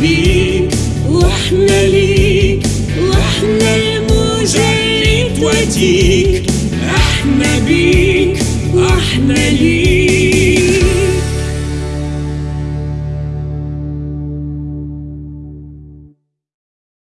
بيك وإحنا ليك وإحنا الموجة اللي